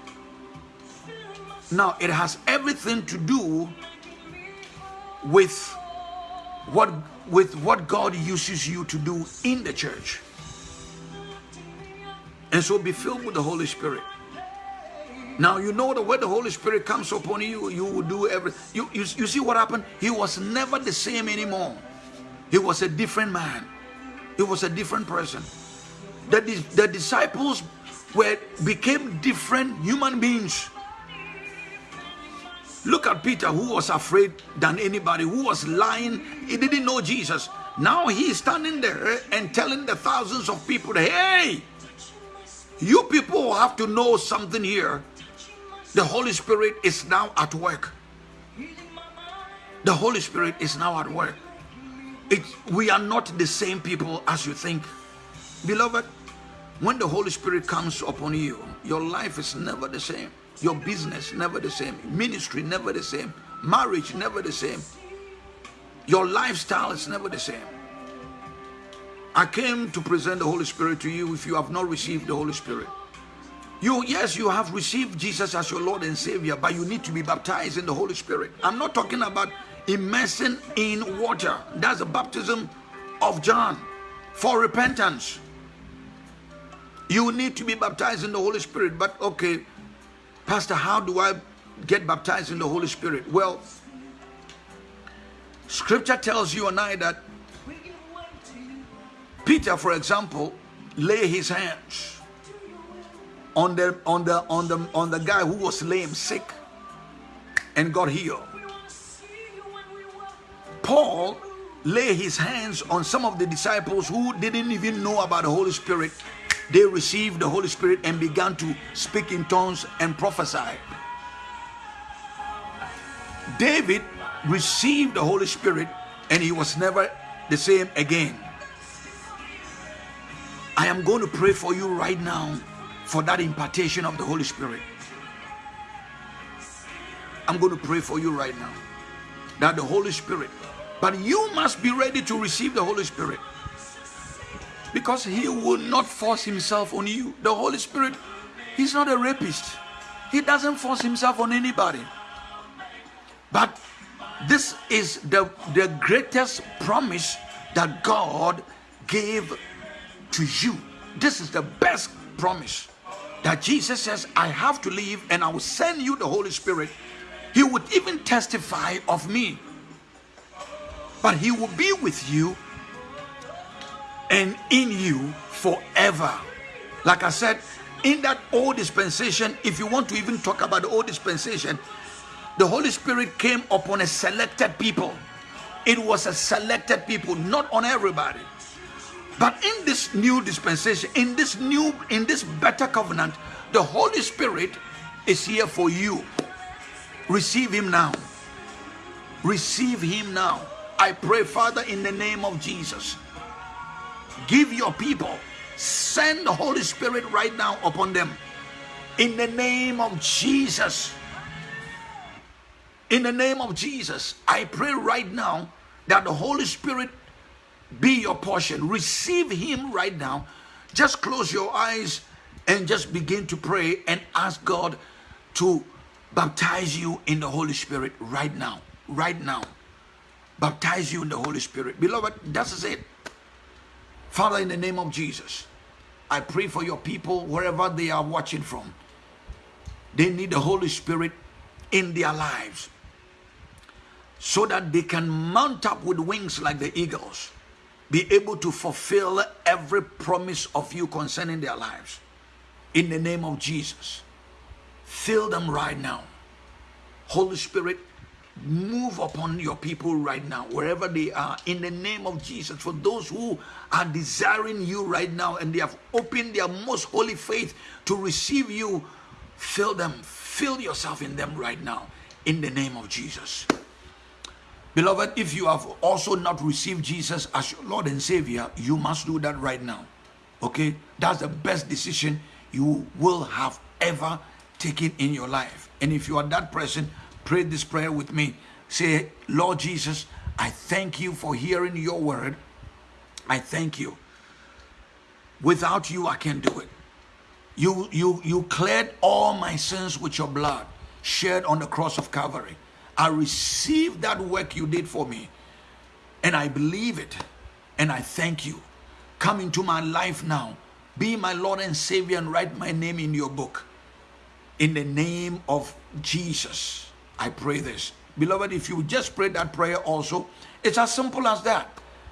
Now, it has everything to do with what with what God uses you to do in the church. And so be filled with the Holy Spirit. Now you know that when the Holy Spirit comes upon you, you will do everything. You, you, you see what happened? He was never the same anymore. He was a different man. He was a different person. The, the disciples were became different human beings. Look at Peter, who was afraid than anybody, who was lying. He didn't know Jesus. Now he's standing there and telling the thousands of people, hey, you people have to know something here. The Holy Spirit is now at work. The Holy Spirit is now at work. It, we are not the same people as you think. Beloved, when the Holy Spirit comes upon you, your life is never the same. Your business never the same. Ministry never the same. Marriage never the same. Your lifestyle is never the same. I came to present the Holy Spirit to you if you have not received the Holy Spirit. You, yes, you have received Jesus as your Lord and Savior, but you need to be baptized in the Holy Spirit. I'm not talking about immersing in water. That's the baptism of John for repentance. You need to be baptized in the Holy Spirit. But okay, Pastor, how do I get baptized in the Holy Spirit? Well, scripture tells you and I that Peter, for example, lay his hands on the on the on the on the guy who was lame, sick, and got healed. Paul lay his hands on some of the disciples who didn't even know about the Holy Spirit. They received the Holy Spirit and began to speak in tongues and prophesy. David received the Holy Spirit and he was never the same again. I am going to pray for you right now for that impartation of the Holy Spirit. I'm going to pray for you right now that the Holy Spirit, but you must be ready to receive the Holy Spirit because He will not force Himself on you. The Holy Spirit, He's not a rapist, He doesn't force Himself on anybody. But this is the, the greatest promise that God gave to you. This is the best promise that Jesus says, I have to leave and I will send you the Holy Spirit. He would even testify of me, but He will be with you and in you forever. Like I said, in that old dispensation, if you want to even talk about the old dispensation, the Holy Spirit came upon a selected people. It was a selected people, not on everybody. But in this new dispensation, in this new, in this better covenant, the Holy Spirit is here for you. Receive Him now. Receive Him now. I pray, Father, in the name of Jesus, give your people, send the Holy Spirit right now upon them. In the name of Jesus. In the name of Jesus, I pray right now that the Holy Spirit be your portion. Receive Him right now. Just close your eyes and just begin to pray and ask God to baptize you in the Holy Spirit right now. Right now. Baptize you in the Holy Spirit. Beloved, that's it. Father, in the name of Jesus, I pray for your people wherever they are watching from. They need the Holy Spirit in their lives so that they can mount up with wings like the eagles, be able to fulfill every promise of you concerning their lives. In the name of Jesus, fill them right now. Holy Spirit, move upon your people right now, wherever they are, in the name of Jesus. For those who are desiring you right now and they have opened their most holy faith to receive you, fill them, fill yourself in them right now, in the name of Jesus. Beloved, if you have also not received Jesus as your Lord and Savior, you must do that right now. Okay? That's the best decision you will have ever taken in your life. And if you are that person, pray this prayer with me. Say, Lord Jesus, I thank you for hearing your word. I thank you. Without you, I can't do it. You, you, you cleared all my sins with your blood shed on the cross of Calvary. I receive that work you did for me and I believe it and I thank you. Come into my life now. Be my Lord and Savior and write my name in your book. In the name of Jesus, I pray this. Beloved, if you just pray that prayer also, it's as simple as that.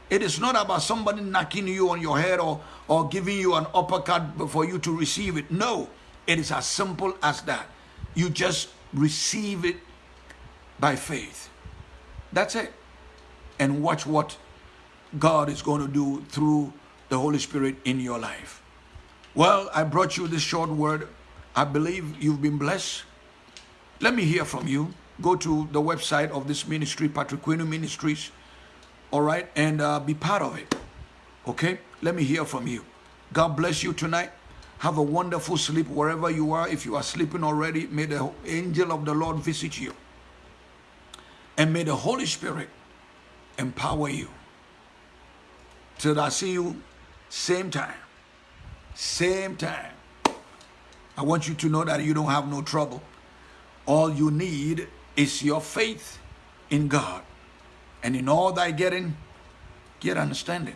It is not about somebody knocking you on your head or, or giving you an uppercut for you to receive it. No, it is as simple as that. You just receive it by faith. That's it. And watch what God is going to do through the Holy Spirit in your life. Well, I brought you this short word. I believe you've been blessed. Let me hear from you. Go to the website of this ministry, Patrick Quinu Ministries, all right, and uh, be part of it. Okay? Let me hear from you. God bless you tonight. Have a wonderful sleep wherever you are. If you are sleeping already, may the angel of the Lord visit you. And may the Holy Spirit empower you. Till I see you same time. Same time. I want you to know that you don't have no trouble. All you need is your faith in God. And in all thy getting, get understanding.